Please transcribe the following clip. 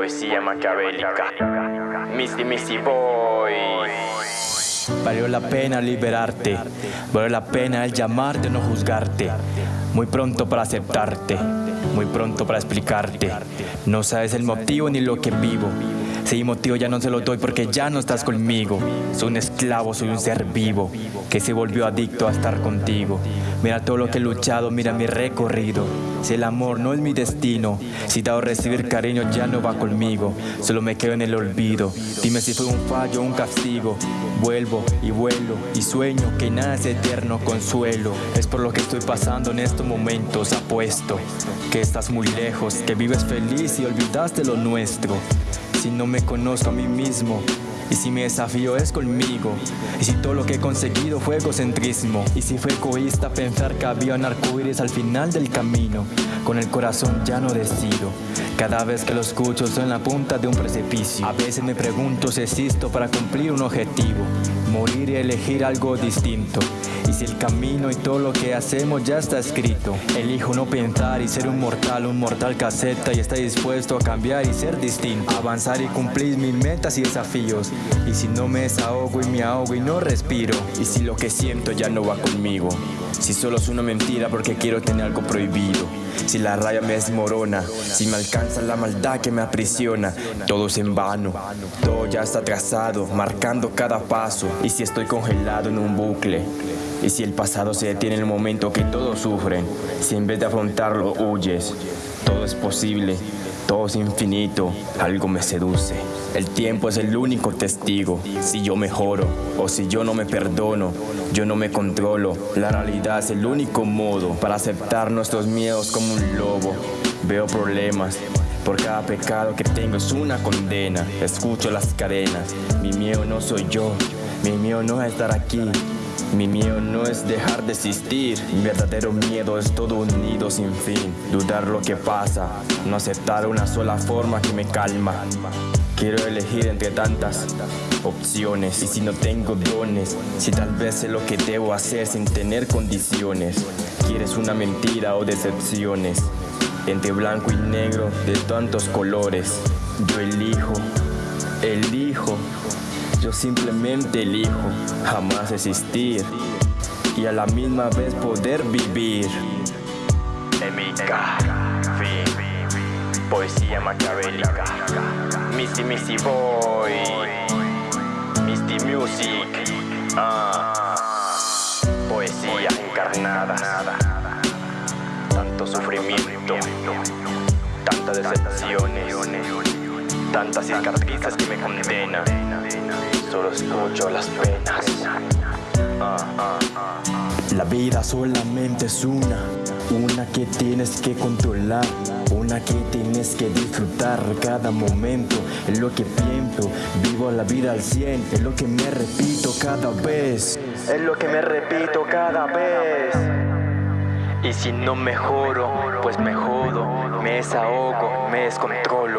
Poesía maquiavélica. Misty Misty Boy. Valió la pena liberarte, valió la pena el llamarte, no juzgarte. Muy pronto para aceptarte, muy pronto para explicarte. No sabes el motivo ni lo que vivo. Si motivo ya no se lo doy porque ya no estás conmigo. Soy un esclavo, soy un ser vivo que se volvió adicto a estar contigo. Mira todo lo que he luchado, mira mi recorrido. Si el amor no es mi destino, si dado recibir cariño ya no va conmigo, solo me quedo en el olvido. Dime si fue un fallo o un castigo. Vuelvo y vuelo y sueño que nada es eterno consuelo. Es por lo que estoy pasando en estos momentos. Apuesto que estás muy lejos, que vives feliz y olvidaste lo nuestro si no me conozco a mí mismo? Y si mi desafío es conmigo, y si todo lo que he conseguido fue egocentrismo, y si fue egoísta pensar que había un arcoíris al final del camino, con el corazón ya no decido. Cada vez que lo escucho soy en la punta de un precipicio. A veces me pregunto si existo para cumplir un objetivo, morir y elegir algo distinto. Y si el camino y todo lo que hacemos ya está escrito, elijo no pensar y ser un mortal, un mortal que acepta y está dispuesto a cambiar y ser distinto, avanzar y cumplir mis metas y desafíos. Y si no me desahogo y me ahogo y no respiro, y si lo que siento ya no va conmigo, si solo es una mentira porque quiero tener algo prohibido, si la raya me desmorona, si me alcanza la maldad que me aprisiona, todo es en vano, todo ya está trazado, marcando cada paso, y si estoy congelado en un bucle, y si el pasado se detiene en el momento que todos sufren, si en vez de afrontarlo huyes, todo es posible, todo es infinito, algo me seduce. El tiempo es el único testigo. Si yo mejoro o si yo no me perdono, yo no me controlo. La realidad es el único modo para aceptar nuestros miedos como un lobo. Veo problemas, por cada pecado que tengo es una condena. Escucho las cadenas. Mi miedo no soy yo. Mi miedo no es estar aquí. Mi miedo no es dejar de existir, mi verdadero miedo es todo un nido sin fin. Dudar lo que pasa, no aceptar una sola forma que me calma. Quiero elegir entre tantas opciones y si no tengo dones, si tal vez sé lo que debo hacer sin tener condiciones. Quieres una mentira o decepciones, entre blanco y negro de tantos colores. Yo elijo, elijo yo simplemente elijo jamás existir y a la misma vez poder vivir. Emica, fin, poesía maquiavélica. Misty Misty Boy, Misty Music, ah, poesía encarnada. Tanto sufrimiento, tantas decepciones, tantas cicatrices que me condenan solo escucho las penas. La vida solamente es una, una que tienes que controlar, una que tienes que disfrutar cada momento. Es lo que pienso, vivo la vida al cien, es lo que me repito cada vez. Es lo que me repito cada vez. Y si no mejoro, pues me jodo, me desahogo, me descontrolo.